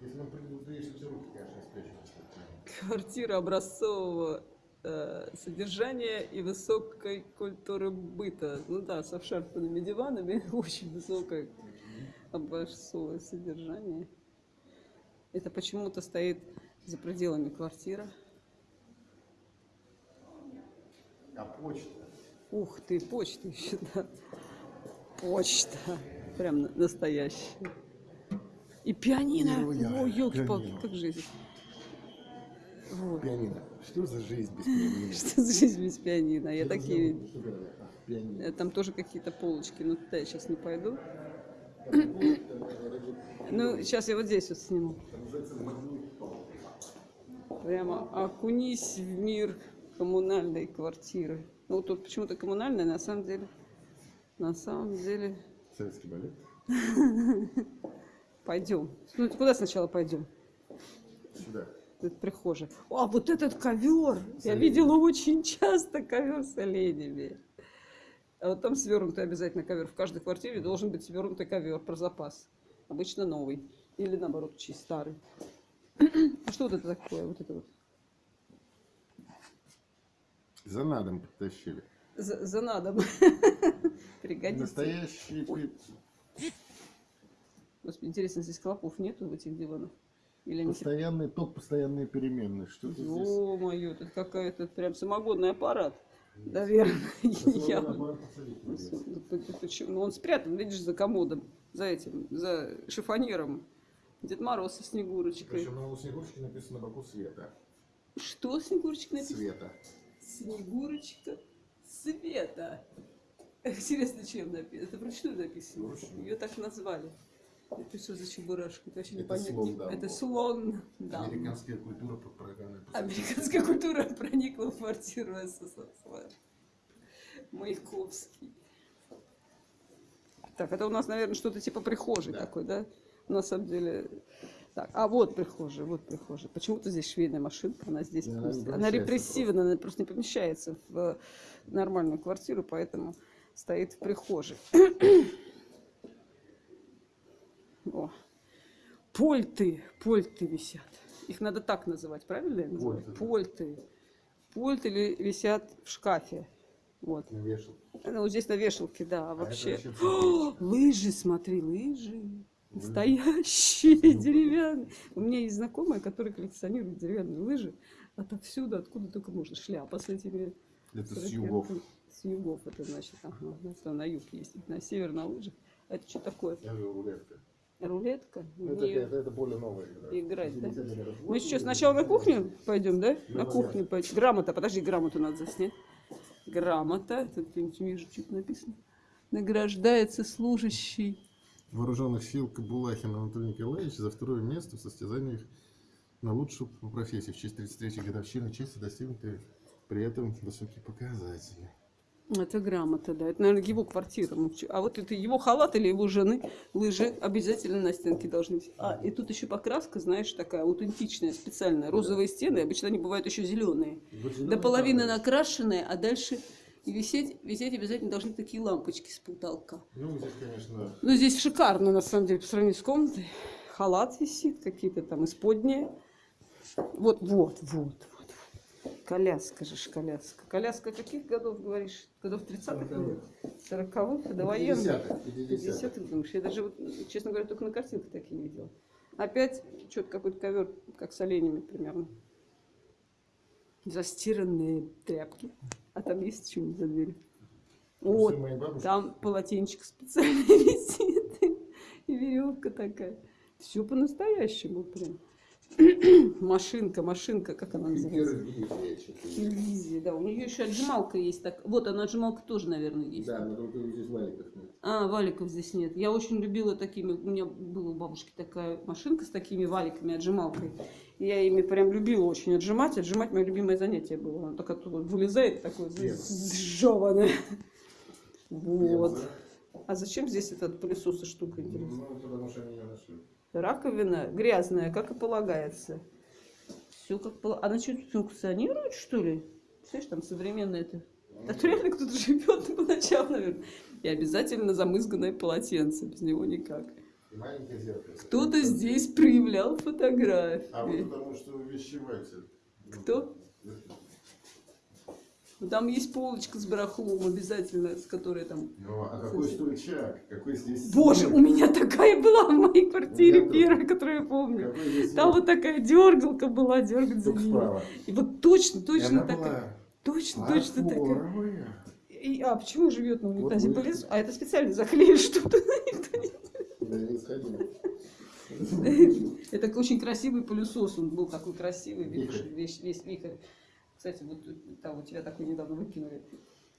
Если он предупредишь эти руки, конечно, спрячем. Квартира образцового э, содержания и высокой культуры быта. Ну да, с обшарпанными диванами, очень высокое образцовое содержание. Это почему-то стоит за пределами квартира. А почта? Ух ты, почта еще, да. Почта. Прям на- настоящая. И пианино. Невероятно. О, елки палки Пианино. как жизнь. Вот. Пианино. Что за жизнь без пианино? Что за жизнь без пианино? Я такие... А, э, Там тоже какие-то полочки, но туда я сейчас не пойду. Ну, сейчас я вот здесь вот сниму. Прямо окунись в мир коммунальной квартиры. Ну, тут почему-то коммунальная, на самом деле, на самом деле, Советский балет. пойдем. Ну, куда сначала пойдем? Сюда. Это прихожая. А, вот этот ковер! Я видела очень часто ковер с оленями. А вот там свернутый обязательно ковер. В каждой квартире должен быть свернутый ковер про запас. Обычно новый. Или наоборот, чей старый. А что вот это такое? Вот это вот. За надом подтащили. За, за надом. Пригодится. Настоящий пи- Господи, интересно, здесь клопов нету в этих диванах? Или они постоянный ток, постоянные переменные. Что это здесь? Ё-моё, это какая-то прям самогодный аппарат. Наверное, я... Ну, Почему? Ну, он спрятан, видишь, за комодом, за этим, за шифонером. Дед Мороз со Снегурочкой. Причем на у Снегурочки написано на боку света. Что Снегурочка написано? Света. Снегурочка Света. Интересно, чем написано? Это вручную написано. Вручную. Ее так назвали. Это что за чебурашка? Это вообще Это слон Дамбо. Это слон. Да. Американская культура программой. Американская культура проникла в квартиру СССР. Маяковский. Так, это у нас, наверное, что-то типа прихожей Да. такой, да? На самом деле... Так, а вот прихожая, вот прихожая. Почему-то здесь швейная машинка, она здесь Да, она просто... Она репрессивна, она просто не помещается в нормальную квартиру, поэтому стоит в прихожей. О, пульты, пульты висят. Их надо так называть, правильно я называю? Пульты. Пульты ли висят в шкафе. Вот. На вешалке. Ну, вот здесь на вешалке, да, а это вообще. вообще О, лыжи, смотри, лыжи. Лыжи. Настоящие, деревянные. У меня есть знакомая, которая коллекционирует деревянные лыжи отовсюду, откуда только можно. Шляпа с этими Это с югов. С югов это значит. Ага, ну, на юг ездить, на север на лыжах. Это что такое? Говорю, рулетка. Рулетка? Ну, Не- Это, это, более новая игра. Играть, да? 50-е годы. Мы сейчас сначала на кухню пойдем, да? Ну, На кухню пойдем. Грамота, подожди, грамоту надо заснять. Грамота, тут вижу, что-то написано. Награждается служащий. Вооруженных сил Кабулахин Анатолий Николаевич за второе место в состязаниях на лучшую по профессии в честь 33-й годовщины чести достигнуты при этом высокие показатели. Это грамота, да. Это, наверное, его квартира. А вот это его халат или его жены лыжи обязательно на стенке должны быть. А, и тут еще покраска, знаешь, такая аутентичная, специальная. Розовые стены, обычно они бывают еще зеленые. До половины накрашенные, а дальше и висеть, висеть обязательно должны такие лампочки с потолка. Ну, здесь, конечно, Ну, здесь шикарно, на самом деле, по сравнению с комнатой. Халат висит, какие-то там исподние. Вот, вот, вот. Коляска же коляска. Коляска каких годов, говоришь? Годов 30-х? Сороковых. 40-х? Довоенных? 50-х, 50-х. 50-х, думаешь? Я даже, вот, честно говоря, только на картинках такие видела. Опять что-то какой-то ковер, как с оленями примерно. Застиранные тряпки. А там есть что-нибудь за дверью? Вот, там полотенчик специально висит. И веревка такая. Все по-настоящему прям. Машинка, машинка, как она называется? Телевизия, да. У нее еще отжималка есть. Так. Вот она отжималка тоже, наверное, есть. Да, но только здесь валиков нет. А, валиков здесь нет. Я очень любила такими. У меня была у бабушки такая машинка с такими валиками, отжималкой. Я ими прям любила очень отжимать. Отжимать мое любимое занятие было. Она так оттуда вылезает, такое сжеванное. Вот. А зачем здесь этот пылесос и штука? Ну, потому что они ее нашли. Раковина грязная, как и полагается. Все как полагается. Она что, функционирует, что ли? Представляешь, там современное это. Да тут реально кто-то живет по ночам, наверное. И обязательно замызганное полотенце. Без него никак. Кто-то здесь проявлял А вот фотографии. потому что увещеватель. Кто? Ну, Там есть полочка с барахлом обязательно, с которой там... Ну, а какой стульчак? Какой здесь... Боже, у меня такая была в моей квартире, меня первая, которую я помню. Какой здесь Там вот такая дергалка была, дергать за справа. И вот точно, точно такая. была Точно, точно такая. И, а почему живет на унитазе Вот пылесос? А это специально заклеили что-то. Да, не сходила. Это очень красивый пылесос, он был такой красивый, весь, весь, весь вихрь. Кстати, вот там у тебя такой недавно выкинули.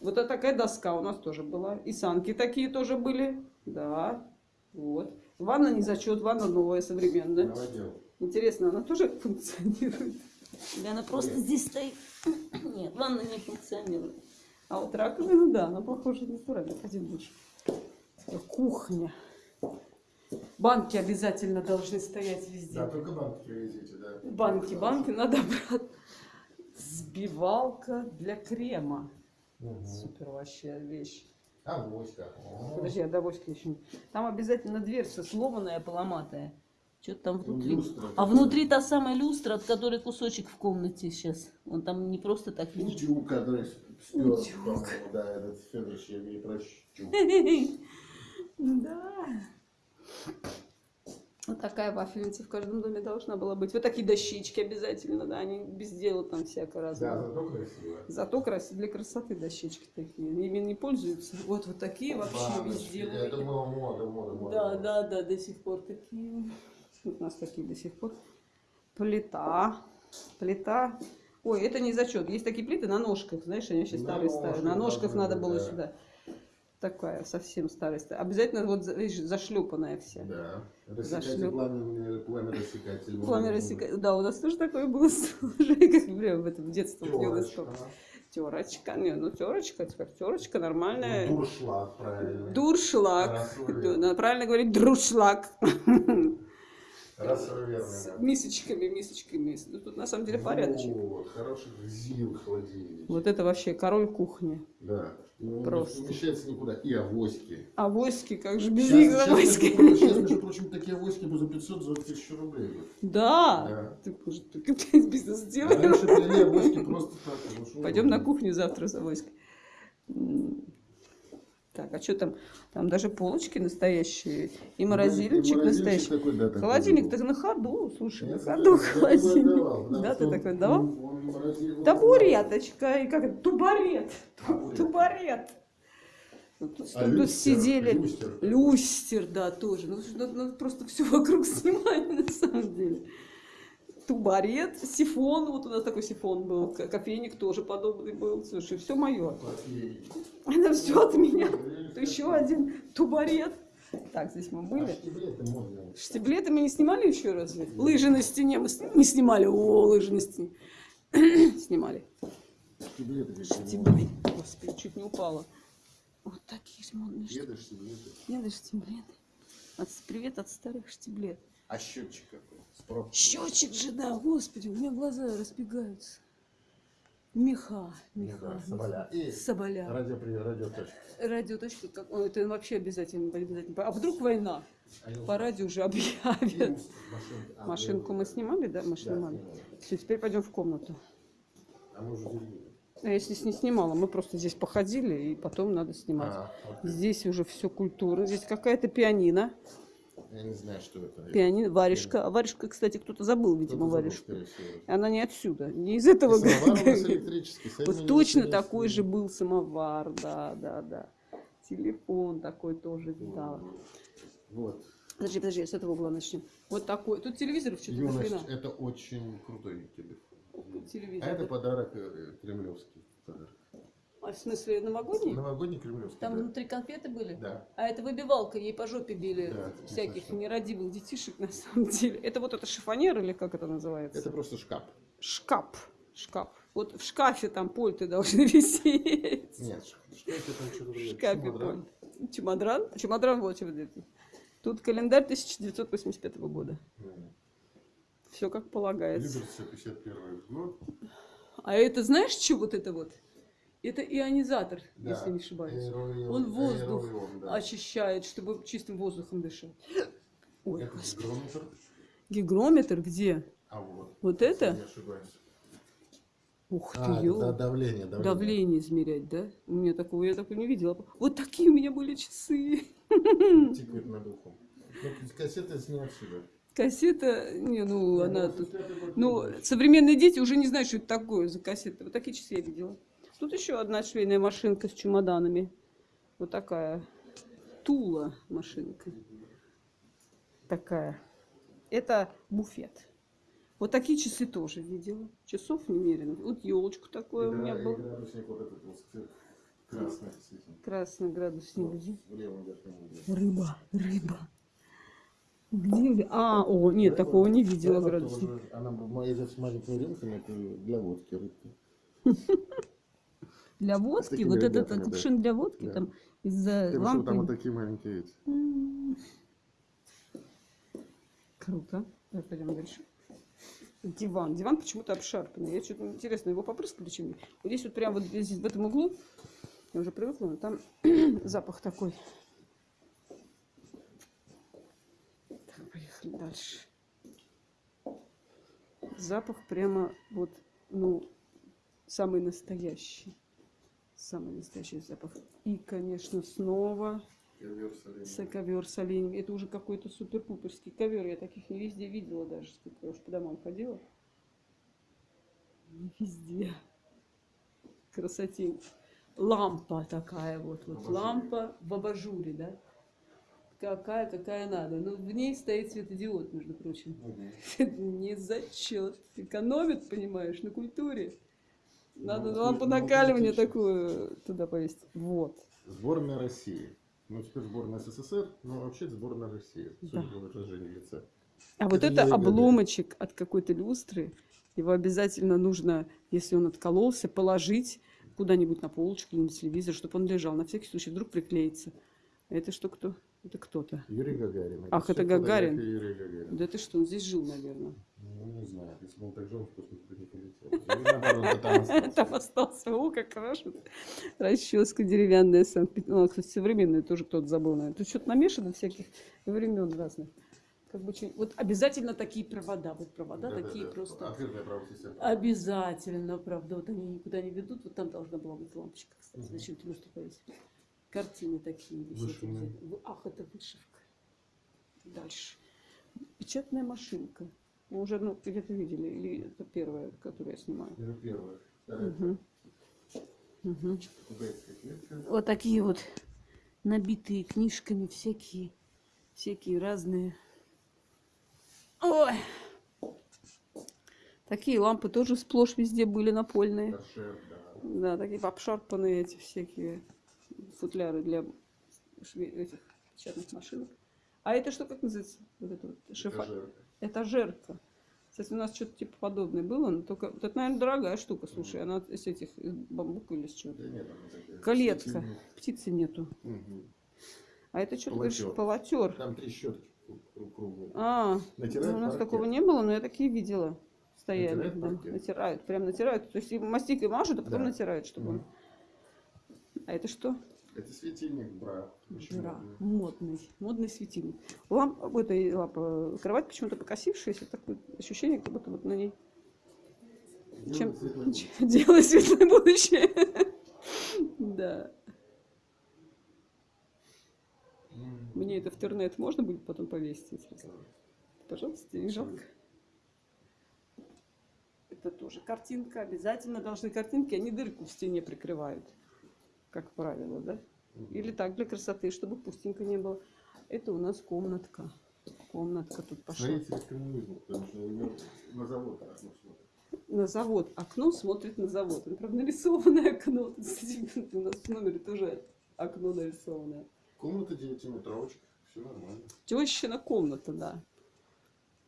Вот это такая доска у нас тоже была. И санки такие тоже были. Да, вот. Ванна не зачет, ванна новая, современная. Новодел. Интересно, она тоже функционирует? Или она просто Нет. здесь стоит? Нет, ванна не функционирует. А вот раковина, да, она похожа на натуральную. Пойдем больше. Кухня. Банки обязательно должны стоять везде. Да, только банки привезите, да. Банки, банки надо брать. Сбивалка для крема. Мгм. Супер вообще вещь. А, моська. О. Подожди, я до воски еще не... Там обязательно дверца сломанная, поломатая. Что-то там Ну, внутри. люстра А внутри та самая люстра, от которой кусочек в комнате сейчас. Он там не просто так лежит. Утюг, который спер, Утюг. да, этот Федорович, я не прощу. Да. Вот такая вафельница в каждом доме должна была быть. Вот такие дощечки обязательно, да, они без дела там всяко Да, разное. зато красиво. Зато красиво для красоты дощечки такие. Ими не пользуются. Вот вот такие вообще Баночки, везде. Это было мода, мода, мода. Да, да, да, до сих пор такие. Вот у нас такие до сих пор. Плита. Плита. Ой, это не зачет. Есть такие плиты на ножках, знаешь, они вообще На старые старые. На ножках ножках надо было да. сюда. Такая совсем старая. Обязательно вот, видишь, зашлепанная вся. Да. Рассекатель, пламя, пламя рассекатель. Пламя рассека- Да, у нас тоже такое было уже, как прям в этом детстве. Терочка. Терочка. Не, ну терочка, теперь терочка нормальная. Ну, Дуршлаг, правильно. Дуршлаг. Да, правильно говорить друшлаг. Рассольный, С мисочками, мисочками. Ну, тут на самом деле порядочек. Вот, хороших ЗИЛ холодильник. Вот это вообще король кухни. Да. Ну, Просто. Не вмещается никуда. И авоськи. А войски, как же без Сейчас, них сейчас, прочим, сейчас, между прочим, такие авоськи за 500, за 1000 рублей. Да. Да. Ты, может, ты бизнес А сделаем? раньше авоськи просто так. ну, Пойдем на кухню завтра за войской. Так, а что там? Там даже полочки настоящие. И Ну, морозильничек настоящий. такой, да, такой Холодильник так на ходу, слушай, Я на ходу такой холодильник. потому Да, что ты такой он- давал? он морозил- Табуреточка, и как это? Тубарет. Табурет. Тубарет. Ну, Тут, А тут люстер, сидели. люстер. Люстер, да, тоже. Ну, надо, надо просто все вокруг снимать, на самом деле. Тубарет, сифон, вот у нас такой сифон был, ко- кофейник тоже подобный был. Слушай, все мое. Окей. Это все от меня. Еще один тубарет. Так, здесь мы А были. штиблеты можно. Штиблеты мы не снимали еще разве? Лыжи на стене мы не снимали. О, лыжи на стене. Снимали. Штиблеты. Господи, чуть не упала. Вот такие же модные штиблеты. Штиблеты. Нет, даже штиблеты. От- Привет от старых штиблет. А счетчик какой? Счетчик же, да, господи, у меня глаза разбегаются. Меха, меха. Меха, соболя. И Соболя. Радио, радиоточка. Радиоточка, как, это вообще обязательно, обязательно. А вдруг война? По радио уже объявят. Машинку. А, Машинку мы снимали, да? Мы снимали. Все, теперь пойдем в комнату. А мы уже. А я здесь не снимала, мы просто здесь походили, и потом надо снимать. А. Здесь уже все культура. Здесь какая-то пианино. Я не знаю, что это. Пианино, варежка. А варежка, кстати, кто-то забыл, видимо, забыл, варежку. Она не отсюда, не из этого Вот точно такой же был самовар, да, да, да. Телефон такой тоже видала. Вот. Подожди, подожди, с этого угла начнем. Вот такой. Тут телевизор что-то Юность, хрена. это очень крутой телефон. Телевизор. А это подарок э, кремлевский. Подарок. А в смысле новогодний? Новогодний кремлевский. Там да. внутри конфеты были? Да. А это выбивалка, ей по жопе били Да, всяких совсем. нерадивых детишек на самом деле. Это вот это шифонер или как это называется? Это просто шкаф. Шкаф. Шкаф. Вот в шкафе там польты должны висеть. Нет, ш- что это там что-то В шкафе Чемодан. польт. Чемодран? Чемодран вот чемодран. Тут календарь 1985 года. М. Все как полагается. Люберцы 51 год. А это знаешь, что вот это вот? Это ионизатор, Да. если не ошибаюсь. Аэроион- Он воздух аэроион, да. очищает, чтобы чистым воздухом дышать. Ой, Это господи. гигрометр. Гигрометр где? А вот. Вот это? Ошибаюсь. Ух ты, А, ё. да, давление, давление. Давление измерять, да? У меня такого, я такого не видела. Вот такие у меня были часы. Тикает над ухом. Кассета с не отсюда. Кассета, не, ну, она Ну, тут... 85-й год Ну, современные дети уже не знают, что это такое за кассета. Вот такие часы я видела. Тут еще одна швейная машинка с чемоданами. Вот такая. Тула машинка. Такая. Это буфет. Вот такие часы тоже видела. Часов немерено. Вот елочку такое у меня Игра- был. градусник вот этот вот цвет красный. Красный градусник. Где? Рыба, рыба. Где? А, о, нет, такого не видела Рыба градусник. тоже. Она с маленькими рюмками, это для водки рыбка. Для водки, такими вот этот да. кувшин для водки, Да. там из-за лампы. там вот такие маленькие эти. М. Круто. Давай пойдем дальше. Диван. Диван почему-то обшарпанный. Я что-то интересно, его попрыскали чем-нибудь. Вот здесь вот прям вот здесь, в этом углу, я уже привыкла, но там запах такой. Так, поехали дальше. Запах прямо вот, ну, самый настоящий. Самый настоящий запах. И, конечно, снова Ковер с оленем. Это уже какой-то супер-пуперский ковер. Я таких не везде видела даже, сколько я уж по домам ходила. Не везде. Красоте. Лампа такая вот. вот. Лампа в абажуре, да? Какая, какая надо. Но в ней стоит светодиод, между прочим. Мгм. Не зачет. Экономит, понимаешь, на культуре. Надо Ну, лампу ну, накаливания критично. такую туда повесить. Вот. Сборная России. Ну, теперь сборная СССР, но вообще сборная России, судя Да. по выражению лица. А вот Это это Юрий Гагарин. обломочек от какой-то люстры. Его обязательно нужно, если он откололся, положить куда-нибудь на полочку или на телевизор, чтобы он лежал. На всякий случай, вдруг приклеится. А Это что кто? Это кто-то. Юрий Гагарин. Ах, всё это Гагарин. Юрия Гагарина. Да ты что, он здесь жил, наверное. Ну, не знаю, если бы он так жил, в космос бы не полетел. Там остался. О, как хорошо. Расческа деревянная. Санкт-Пет- Ну, кстати, современная тоже кто-то забыл. наверное. Тут что-то намешано всяких времен разных. Как бы, вот обязательно такие провода. Вот провода Да-да-да. такие просто. Открытая правая система. Обязательно, правда. Вот они никуда не ведут. Вот там должна была быть лампочка, кстати. Мгм. Зачем ты люстру повесили? Картины такие висят. Ах, это вышивка. Дальше. Печатная машинка. Мы уже ну, где-то видели. Или это первая, которую я снимаю. Это первое. Кубейская клетка. Вот такие вот набитые книжками всякие, всякие разные. Ой! Такие лампы тоже сплошь везде были напольные. Торшер, да. Да, такие обшарпанные эти всякие футляры для шве- этих печатных машинок. А это что, как называется? Вот это вот шифа... Этажерка. Этажерка. Кстати, у нас что-то типа подобное было, но только... Вот это, наверное, дорогая штука, слушай. Она из этих, из бамбука или с чего Да нет. Клетка. Птицы нету. Мгм. А это что, ты говоришь, Полотер. Там три щеточки кру- круглые. А, Натирают ну, у нас паркет. такого не было, но я такие видела. Стояли, Натирают да, паркет. натирают, прям натирают. То есть и мастикой мажут, а потом Да. натирают, чтобы он... Мгм. А это что? Это светильник, бра. Бра. модный. Модный, светильник. Ламп, в этой лампа, кровать почему-то покосившаяся, такое ощущение, как будто вот на ней чем Делает светлое чем- делает светлое будущее. Да. Мне это в интернет можно будет потом повесить, интересно? Пожалуйста, не жалко. Это тоже картинка. Обязательно должны картинки, они дырку в стене прикрывают, как правило, да? Или так, для красоты, чтобы пустенько не было. Это у нас комнатка. Комнатка тут пошла. Строитель коммунизма, потому что на завод окно смотрит. На завод. Окно смотрит на завод. Это, правда, нарисованное окно. Тут, у нас в номере тоже окно нарисованное. Комната девятиметровочка, все нормально. Тещина комната, да.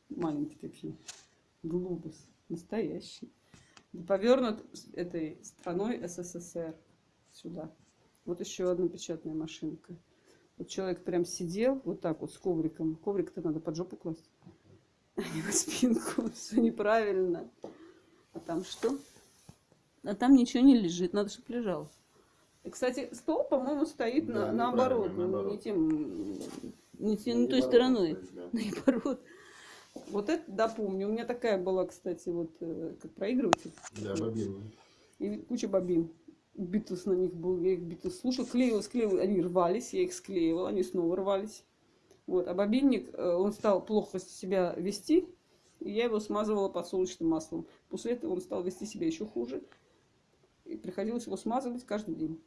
Маленькие такие. Глобус. Настоящий. Повернут этой страной СССР сюда. Вот еще одна печатная машинка. Вот человек прям сидел вот так вот с ковриком. Коврик-то надо под жопу класть. А не на спинку. Все неправильно. А там что? А там ничего не лежит. Надо, чтобы лежал. И, кстати, стол, по-моему, стоит на, Да, наоборот. неправильно, ну, наоборот. Не тем. Не, те- не той стороной. Наоборот. Вот это, да, помню. У меня такая была, кстати, вот э, как проигрыватель. Да, бобин. И куча бобин. Битлз на них был, я их Битлз слушал, клеил, склеил, они рвались, я их склеивала, они снова рвались. Вот. А бобинник, э, он стал плохо себя вести, и я его смазывала подсолнечным маслом. После этого он стал вести себя еще хуже, и приходилось его смазывать каждый день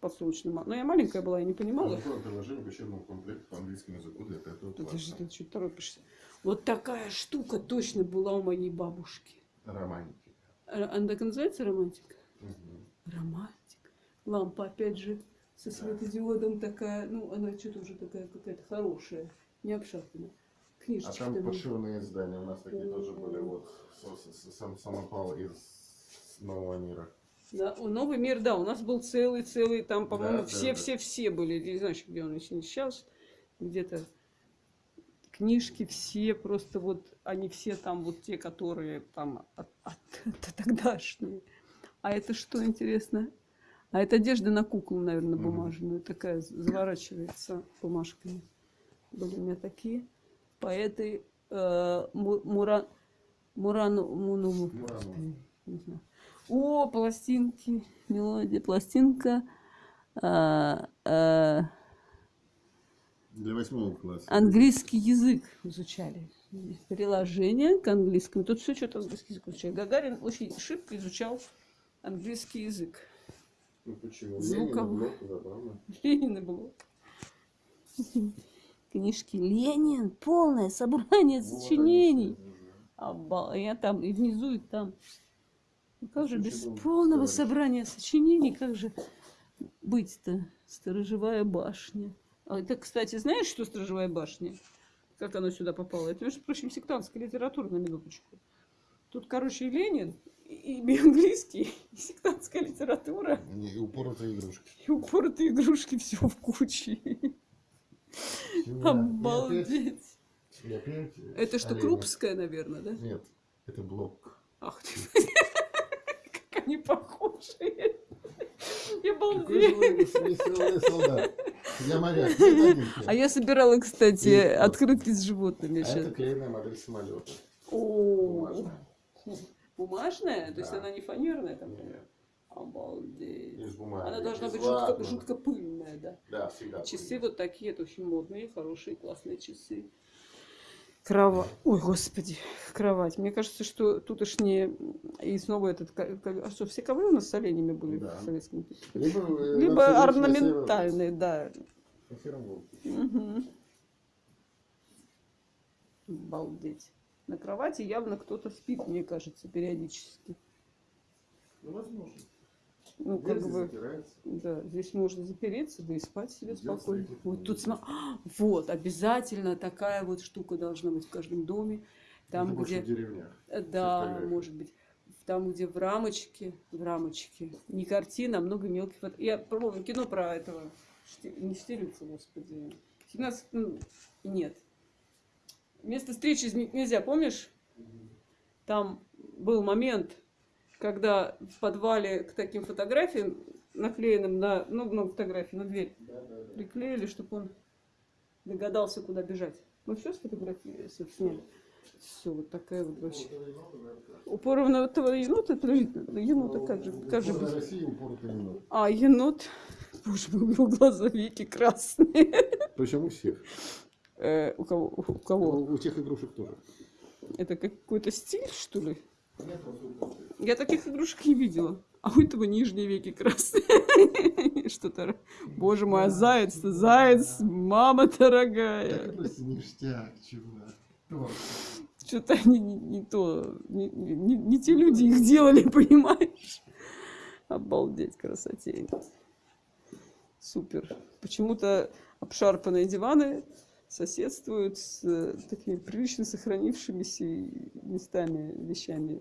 подсолнечным маслом. Но я маленькая была, я не понимала. Какое приложение к учебному комплекту по английскому языку для пятого Подожди, класса? ты что торопишься? Вот такая штука точно была у моей бабушки. Романтика. Р- Она так называется романтика? Мгм. Романтика. Лампа, опять же, со светодиодом такая, ну, она что-то уже такая какая-то хорошая, не обшарпанная. А Книжечки там там. пошивные издания у нас такие тоже были. Вот сам самопал из нового мира. Да, новый мир, да, у нас был целый-целый, там, по-моему, Да, да, все-все-все были. Не знаю, где он еще сейчас, где-то книжки все, просто вот они все там, вот те, которые там от, от- от тогдашние. А это что интересно? А это одежда на куклу, наверное, бумажную, такая заворачивается бумажками. Были у меня такие поэты э, Му- Мура, Мурану, Муну, Мурану. О, пластинки, мелодия, пластинка. а, а, Для восьмого класса. английский язык изучали. Приложение к английскому. Тут все что-то английский язык изучали. Гагарин очень шибко изучал английский язык. Ну почему? Звуковой. Ленин, Блок, забавно. Книжки Ленин, полное собрание Вот они сочинений. Обал- Я там и внизу, и там. Ну как же без ну, полного собрания сочинений, как же быть-то? Сторожевая башня. А это, кстати, знаешь, что сторожевая башня? Как она сюда попала? Это, между прочим, сектантская литература, на минуточку. Тут, короче, и Ленин, и и английский, и сектантская литература, И упоротые игрушки. и упоротые игрушки, все в куче. Обалдеть. И опять- и опять Это что, олени. Крупская, наверное, да? Нет, это блок. Ах ты, как они похожи. Я балдею. Я моряк. А я собирала, кстати, И- открытки с животными А это клееная модель самолета. О, Бумажная. Бумажная? То есть Да. она не фанерная там? Нет, Обалдеть. из бумаги. Она должна из быть жутко, ватмана. жутко пыльная, да. Да, всегда. Часы пыльная. вот такие, это очень модные, хорошие, классные часы. Кровать. Ой, господи, кровать. Мне кажется, что тут уж не... И снова этот... А что, все ковры у нас с оленями были Да. в Советском? Либо, э, Либо на орнаментальные, да. Мгм. Обалдеть. На кровати явно кто-то спит, мне кажется, периодически. Ну, возможно. Ну, Дверь как бы, запирается. да, здесь можно запереться, да и спать себе Идёт спокойно. Вот тут сма- А, Вот, обязательно такая вот штука должна быть в каждом доме. Там, Это где... в деревнях. Э, Да, может быть. Там, где в рамочке, в рамочке, не картина, а много мелких. Я пробовала кино про этого, не Штирлица, господи. 17, ну, нет. Место встречи изменить нельзя, помнишь? Там был момент, когда в подвале к таким фотографиям, наклеенным на, ну, много фотографий на дверь, Да, да, да. приклеили, чтобы он догадался, куда бежать. Мы все сфотографировали, сняли. Все, вот такая вот вообще. Упорного енота, подожди, енота как же, как же без- енот. А, енот, боже мой, у него глаза веки красные. Причем у всех. Э, у кого? У кого? У, у тех игрушек тоже. Это какой-то стиль, что ли? Я таких игрушек не видела. А у этого нижние веки красные. Что-то... Боже мой, а заяц-то, заяц, мама дорогая. ништяк, чувак. Что-то они не, не то, не, не- не те люди их делали, понимаешь? Обалдеть, красотень. Супер. Почему-то обшарпанные диваны соседствуют с э, такими прилично сохранившимися местами, вещами